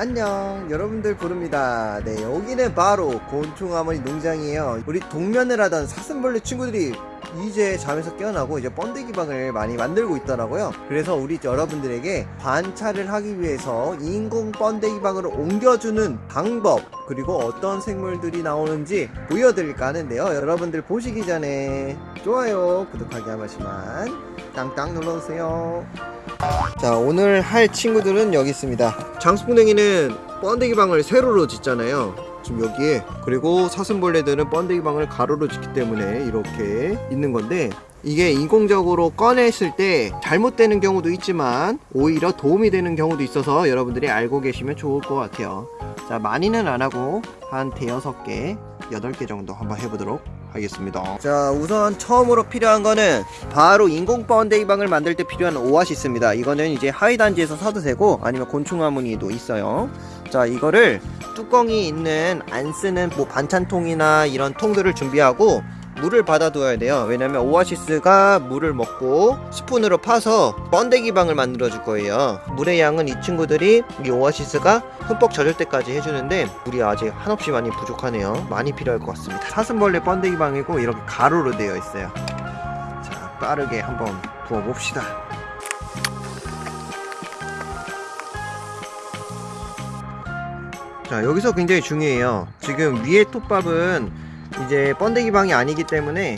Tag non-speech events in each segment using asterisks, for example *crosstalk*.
안녕. 여러분들 부릅니다. 네 여기는 바로 곤충아머니 농장이에요. 우리 동면을 하던 사슴벌레 친구들이 이제 잠에서 깨어나고 이제 번데기 방을 많이 만들고 있더라고요. 그래서 우리 여러분들에게 관찰을 하기 위해서 인공 번데기 방으로 옮겨주는 방법 그리고 어떤 생물들이 나오는지 보여드릴까 하는데요. 여러분들 보시기 전에 좋아요 구독하기 한 번씩만 땅땅 눌러주세요 자 오늘 할 친구들은 여기 있습니다. 장수풍뎅이는 번데기 방을 세로로 짓잖아요. 지금 여기에 그리고 사슴벌레들은 번데기 방을 가로로 짓기 때문에 이렇게 있는 건데 이게 인공적으로 꺼냈을 때 잘못되는 경우도 있지만 오히려 도움이 되는 경우도 있어서 여러분들이 알고 계시면 좋을 것 같아요. 자 많이는 안 하고 한 대여섯 개 여덟 개 정도 한번 해보도록 하겠습니다. 자 우선 처음으로 필요한 거는 바로 인공 번데기 방을 만들 때 필요한 오아시스입니다. 이거는 이제 화훼단지에서 사도 되고 아니면 곤충 화무늬도 있어요. 자 이거를 뚜껑이 있는 안 쓰는 뭐 반찬통이나 이런 통들을 준비하고 물을 받아둬야 돼요. 왜냐면 오아시스가 물을 먹고 스푼으로 파서 번데기 방을 만들어 줄 거예요. 물의 양은 이 친구들이 이 오아시스가 흠뻑 젖을 때까지 해주는데 물이 아직 한없이 많이 부족하네요. 많이 필요할 것 같습니다. 사슴벌레 번데기 방이고 이렇게 가로로 되어 있어요. 자 빠르게 한번 부어 봅시다. 자 여기서 굉장히 중요해요. 지금 위에 톱밥은 이제 번데기 방이 아니기 때문에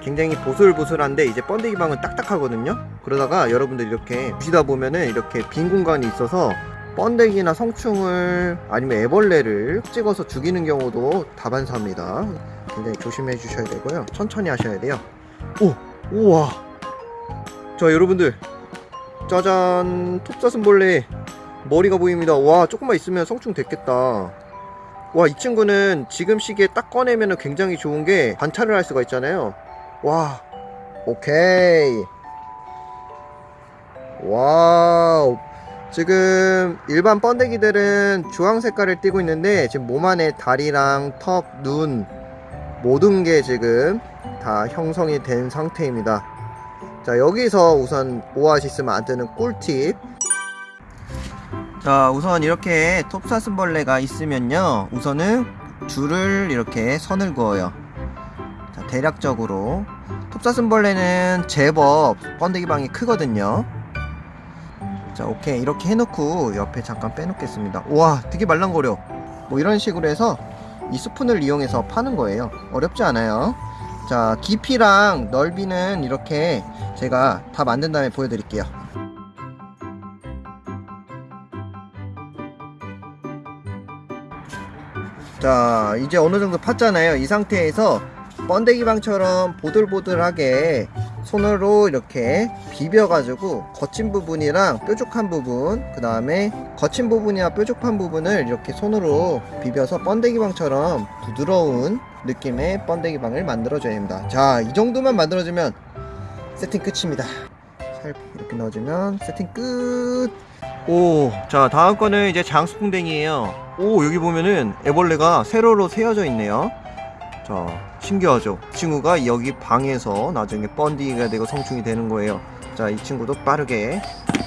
굉장히 보슬보슬한데 이제 번데기 방은 딱딱하거든요. 그러다가 여러분들 이렇게 보시다 보면은 이렇게 빈 공간이 있어서 번데기나 성충을 아니면 애벌레를 찍어서 죽이는 경우도 다반사입니다. 굉장히 조심해 주셔야 되고요. 천천히 하셔야 돼요. 오! 우와! 자 여러분들. 짜잔! 톱사슴벌레. 머리가 보입니다. 와 조금만 있으면 성충 됐겠다 와 이 친구는 지금 시기에 딱 꺼내면 굉장히 좋은 게 관찰을 할 수가 있잖아요. 와 오케이. wow. 지금 일반 번데기들은 주황 색깔을 띠고 있는데 지금 몸 안에 다리랑 턱, 눈 모든 게 지금 다 형성이 된 상태입니다. 자 여기서 우선 오아시스만 안 뜨는 꿀팁 자 우선 이렇게 톱사슴벌레가 있으면요. 우선은 줄을 이렇게 선을 그어요. 자 대략적으로. 톱사슴벌레는 제법 번데기 방이 크거든요. 자 오케이. 이렇게 해놓고 옆에 잠깐 빼놓겠습니다. 우와 되게 말랑거려. 뭐 이런 식으로 해서 이 스푼을 이용해서 파는 거예요. 어렵지 않아요. 자 깊이랑 넓이는 이렇게 제가 다 만든 다음에 보여드릴게요 자 이제 어느정도 팠잖아요. 이 상태에서 번데기방처럼 보들보들하게 손으로 이렇게 비벼가지고 거친 부분이랑 뾰족한 부분 그 다음에 거친 부분이나 뾰족한 부분을 이렇게 손으로 비벼서 번데기방처럼 부드러운 느낌의 번데기방을 만들어줘야 됩니다. 자 이 정도만 만들어주면 세팅 끝입니다. 살 이렇게 넣어주면 세팅 끝! 오, 자 다음 거는 이제 장수풍뎅이에요 오 여기 보면은 애벌레가 세로로 세워져 있네요. 자 신기하죠? 이 친구가 여기 방에서 나중에 번디가 되고 성충이 되는 거예요. 자 이 친구도 빠르게.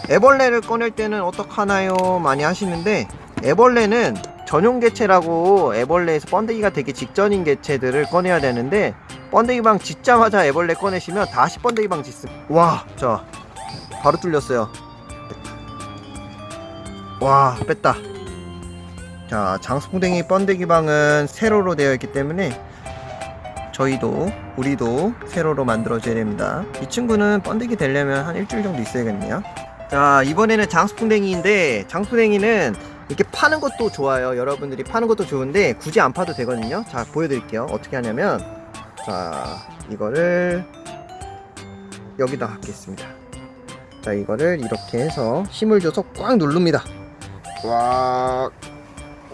애벌레를 꺼낼 때는 어떡하나요? 많이 하시는데 애벌레는 전용 개체라고 애벌레에서 번데기가 되기 직전인 개체들을 꺼내야 되는데 번데기방 짓자마자 애벌레 꺼내시면 다시 번데기방 짓습니다 와자 바로 뚫렸어요. 와 뺐다 자 장수풍뎅이 번데기 방은 세로로 되어 있기 때문에 저희도 우리도 세로로 만들어줘야 됩니다. 이 친구는 번데기 되려면 한 일주일 정도 있어야겠네요. 자 이번에는 장수풍뎅이인데 장수풍뎅이는 이렇게 파는 것도 좋아요. 여러분들이 파는 것도 좋은데 굳이 안 파도 되거든요. 자 보여드릴게요. 어떻게 하냐면 자 이거를 여기다 갖겠습니다. 자 이거를 이렇게 해서 힘을 줘서 꽉 누릅니다. 꽉,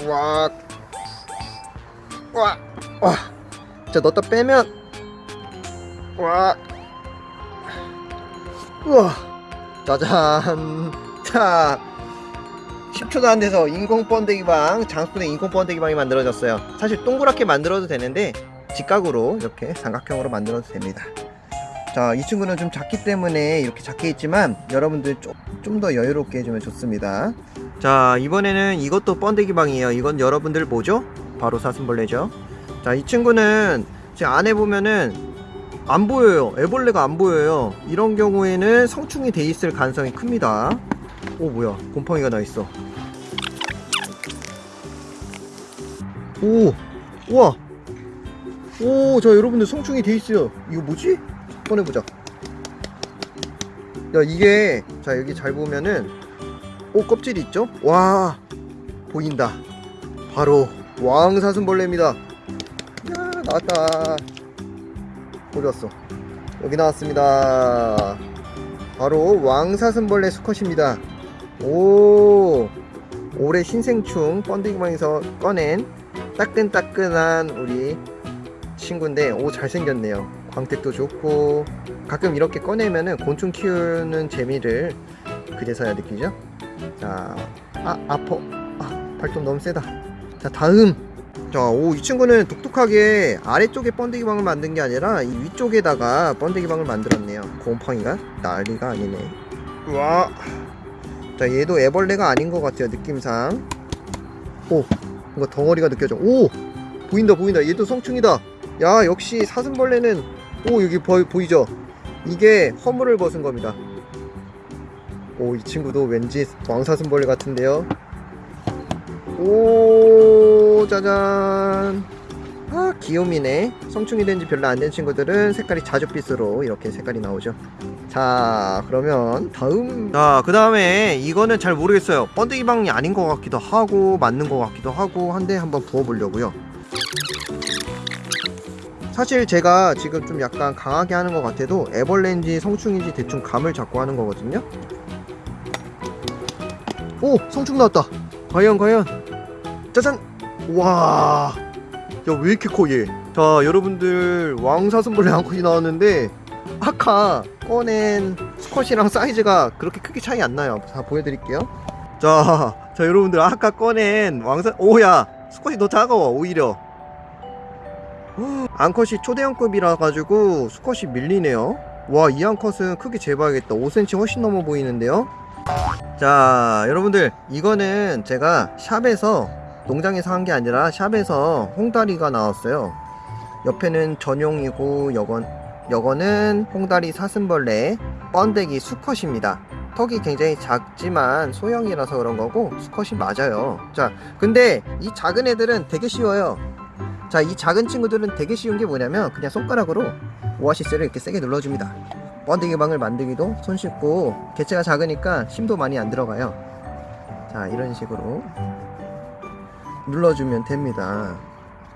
꽉, 꽉, 와. 자, 넣었다 빼면, 와, 우와, 짜잔. 자, 10초도 안 돼서 인공 번데기 방, 장수의 인공 번데기 방이 만들어졌어요. 사실 동그랗게 만들어도 되는데, 직각으로 이렇게 삼각형으로 만들어도 됩니다. 자, 이 친구는 좀 작기 때문에 이렇게 작게 있지만, 여러분들 좀더 여유롭게 해주면 좋습니다. 자 이번에는 이것도 번데기 방이에요. 이건 여러분들 뭐죠? 바로 사슴벌레죠. 자 이 친구는 제 안에 보면은 안 보여요. 애벌레가 안 보여요. 이런 경우에는 성충이 돼 있을 가능성이 큽니다. 오 뭐야. 곰팡이가 나 있어. 오 우와. 오자 여러분들 성충이 돼 있어요. 이거 뭐지? 꺼내보자. 야 이게 자 여기 잘 보면은 오 껍질이 있죠? 와 보인다. 바로 왕사슴벌레입니다. 야 나왔다. 갔어? 여기 나왔습니다. 바로 왕사슴벌레 수컷입니다. 오 올해 신생충 번데기방에서 꺼낸 따끈따끈한 우리 친구인데 오 잘생겼네요. 광택도 좋고 가끔 이렇게 꺼내면은 곤충 키우는 재미를 그제서야 느끼죠 자, 아, 아퍼. 아, 발톱 너무 세다. 자, 다음. 자, 오, 이 친구는 독특하게 아래쪽에 번데기 방을 만든 게 아니라 이 위쪽에다가 번데기 방을 만들었네요. 곰팡이가 난리가 아니네. 와. 자, 얘도 애벌레가 아닌 것 같아요, 느낌상. 오, 뭔가 덩어리가 느껴져. 오! 보인다, 보인다. 얘도 성충이다. 야, 역시 사슴벌레는, 오, 여기 보, 보이죠? 이게 허물을 벗은 겁니다. 오, 이 친구도 왠지 왕사슴벌레 같은데요. 오, 짜잔. 아, 귀요미네. 성충이 된지 별로 안 된 친구들은 색깔이 자줏빛으로 이렇게 색깔이 나오죠. 자, 그러면 다음. 자, 그 다음에 이거는 잘 모르겠어요. 번데기 방이 아닌 것 같기도 하고, 맞는 것 같기도 하고, 한데 한번 부어보려고요. 사실 제가 지금 좀 약간 강하게 하는 것 같아도 애벌레인지 성충인지 대충 감을 잡고 하는 거거든요. 오 성충 나왔다. 과연 과연? 짜잔! 와. 야 왜 이렇게 커 얘 자 여러분들 왕사슴벌레 암컷이 나왔는데 아까 꺼낸 수컷이랑 사이즈가 그렇게 크게 차이 안 나요. 자 보여드릴게요. 자, 자 여러분들 아까 꺼낸 왕사 오야! 수컷이 더 작아 오히려. 암컷이 초대형급이라 가지고 수컷이 밀리네요. 와 이 암컷은 크기 재봐야겠다. 5cm 훨씬 넘어 보이는데요 자 여러분들 이거는 제가 샵에서 농장에서 한 게 아니라 샵에서 홍다리가 나왔어요. 옆에는 전용이고 여건 여거는 홍다리 사슴벌레 번데기 수컷입니다. 턱이 굉장히 작지만 소형이라서 그런 거고 수컷이 맞아요. 자 근데 이 작은 애들은 되게 쉬워요. 자 이 작은 친구들은 되게 쉬운 게 뭐냐면 그냥 손가락으로 오아시스를 이렇게 세게 눌러줍니다 번데기 방을 만들기도 손쉽고 개체가 작으니까 힘도 많이 안 들어가요. 자 이런 식으로 눌러주면 됩니다.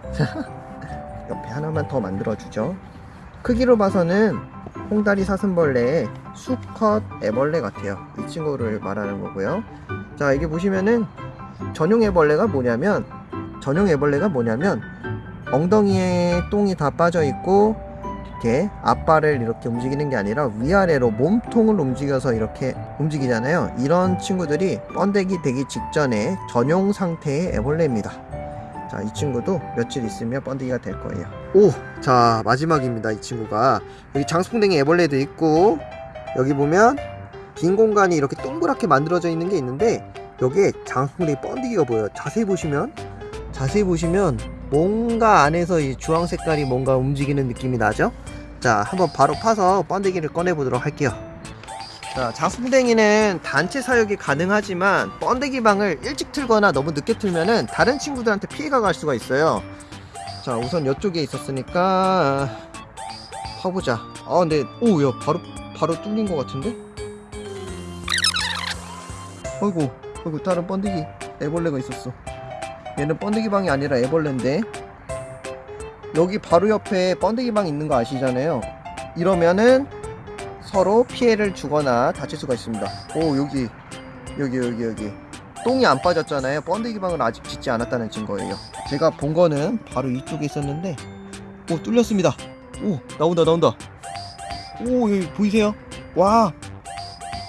*laughs* 옆에 하나만 더 만들어주죠. 크기로 봐서는 홍다리 사슴벌레의 수컷 애벌레 같아요. 이 친구를 말하는 거고요. 자 이게 보시면은 전용 애벌레가 뭐냐면 전용 애벌레가 뭐냐면 엉덩이에 똥이 다 빠져 있고 이렇게 앞발을 이렇게 움직이는 게 아니라 위아래로 몸통을 움직여서 이렇게 움직이잖아요. 이런 친구들이 번데기 되기 직전에 전용 상태의 애벌레입니다. 자 이 친구도 며칠 있으면 번데기가 될 거예요. 오 자 마지막입니다 이 친구가. 여기 장수풍뎅이 애벌레도 있고 여기 보면 빈 공간이 이렇게 동그랗게 만들어져 있는 게 있는데 여기에 장수풍뎅이 번데기가 보여요. 자세히 보시면 자세히 보시면 뭔가 안에서 이 주황 색깔이 뭔가 움직이는 느낌이 나죠? 자, 한번 바로 파서 번데기를 꺼내 보도록 할게요. 자, 장수풍뎅이는 단체 사육이 가능하지만 번데기 방을 일찍 틀거나 너무 늦게 틀면은 다른 친구들한테 피해가 갈 수가 있어요. 자, 우선 이쪽에 있었으니까 파보자. 아, 근데 오, 야, 바로 바로 뚫린 것 같은데? 아이고, 아이고 다른 번데기 애벌레가 있었어. 얘는 번데기 방이 아니라 애벌레인데 여기 바로 옆에 번데기 방 있는 거 아시잖아요. 이러면은 서로 피해를 주거나 다칠 수가 있습니다. 오 여기. 여기 여기 여기. 똥이 안 빠졌잖아요. 번데기 방을 아직 짓지 않았다는 증거예요. 제가 본 거는 바로 이쪽에 있었는데 오 뚫렸습니다. 오 나온다 나온다. 오 여기 보이세요? 와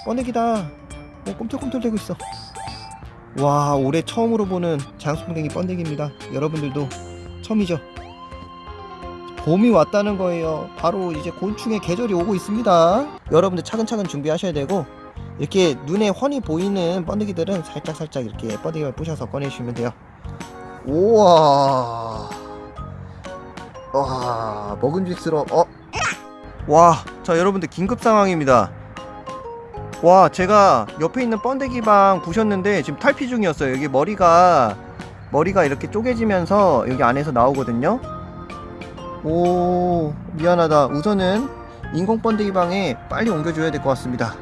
번데기다. 오 꿈틀꿈틀대고 있어. 와 올해 처음으로 보는 장수풍뎅이 번데기입니다. 여러분들도 처음이죠 봄이 왔다는 거예요. 바로 이제 곤충의 계절이 오고 있습니다. 여러분들 차근차근 준비하셔야 되고 이렇게 눈에 훤히 보이는 번데기들은 살짝 살짝 이렇게 번데기를 부셔서 꺼내주시면 돼요. 우와. 와 먹음직스러워. 어? 와자 여러분들 긴급 상황입니다. 와 제가 옆에 있는 번데기방 부셨는데 지금 탈피 중이었어요. 여기 머리가 머리가 이렇게 쪼개지면서 여기 안에서 나오거든요 오 미안하다. 우선은 인공 번데기 방에 빨리 옮겨줘야 될 것 같습니다.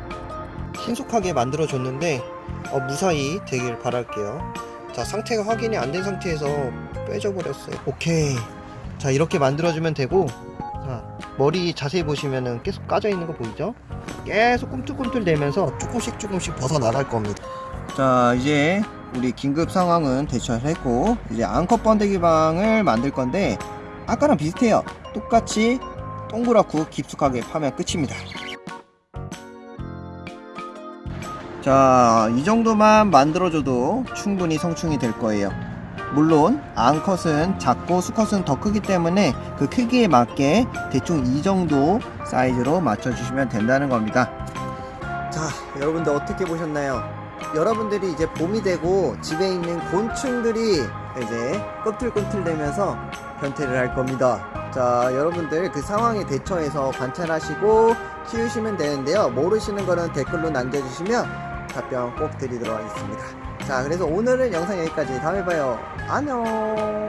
신속하게 만들어줬는데 어, 무사히 되길 바랄게요. 자 상태가 확인이 안 된 상태에서 빼져버렸어요. 오케이. 자 이렇게 만들어주면 되고 자 머리 자세히 보시면은 계속 까져 있는 거 보이죠? 계속 꿈틀꿈틀 대면서 조금씩 조금씩 벗어나갈 겁니다. 자 이제 우리 긴급 상황은 대처를 했고 이제 앙컷 번데기 방을 만들 건데 아까랑 비슷해요 똑같이 동그랗고 깊숙하게 파면 끝입니다 자, 이 정도만 만들어줘도 충분히 성충이 될 거예요. 물론 앙컷은 작고 수컷은 더 크기 때문에 그 크기에 맞게 대충 이 정도 사이즈로 맞춰주시면 된다는 겁니다. 자, 여러분들 어떻게 보셨나요? 여러분들이 이제 봄이 되고 집에 있는 곤충들이 이제 꿈틀꿈틀대면서 변태를 할 겁니다. 자, 여러분들 그 상황에 대처해서 관찰하시고 키우시면 되는데요. 모르시는 거는 댓글로 남겨주시면 답변 꼭 드리도록 하겠습니다. 자, 그래서 오늘은 영상 여기까지. 다음에 봐요. 안녕.